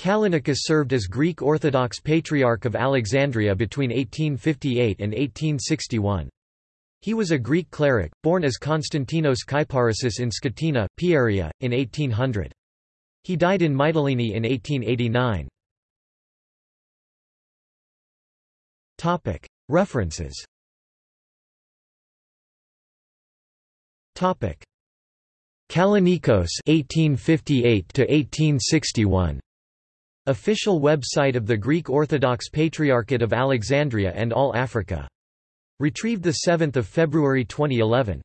Callinicus served as Greek Orthodox Patriarch of Alexandria between 1858 and 1861. He was a Greek cleric, born as Konstantinos Kyparissis in Skotina, Pieria, in 1800. He died in Mytilene in 1889. References Kallinikos 1858 to 1861 Official website of the Greek Orthodox Patriarchate of Alexandria and All Africa. Retrieved 7 February 2011.